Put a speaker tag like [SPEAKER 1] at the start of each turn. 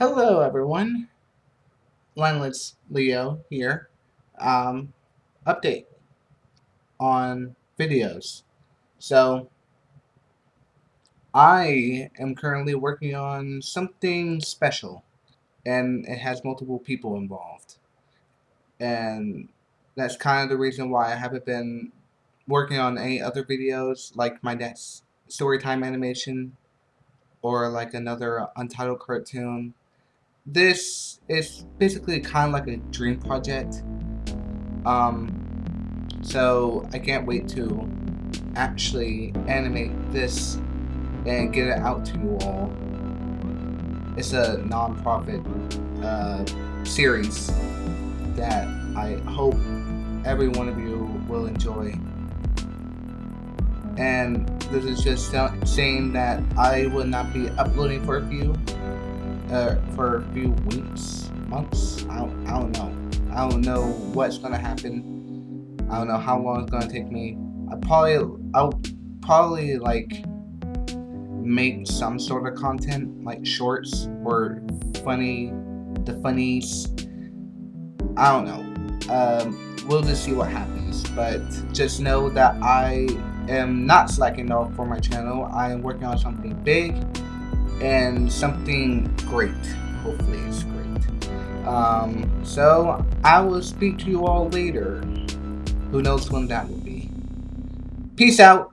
[SPEAKER 1] Hello everyone, Landless Leo here. Um, update on videos. So, I am currently working on something special, and it has multiple people involved. And that's kind of the reason why I haven't been working on any other videos, like my next storytime animation, or like another untitled cartoon this is basically kind of like a dream project. Um, so I can't wait to actually animate this and get it out to you all. It's a non-profit uh, series that I hope every one of you will enjoy. And this is just saying that I will not be uploading for a few uh, for a few weeks, months. I don't, I don't know. I don't know what's gonna happen. I don't know how long it's gonna take me. I probably, I'll probably like make some sort of content, like shorts or funny, the funnies. I don't know. Um, we'll just see what happens. But just know that I am not slacking off for my channel. I am working on something big and something great. Hopefully it's great. Um, so I will speak to you all later. Who knows when that will be. Peace out.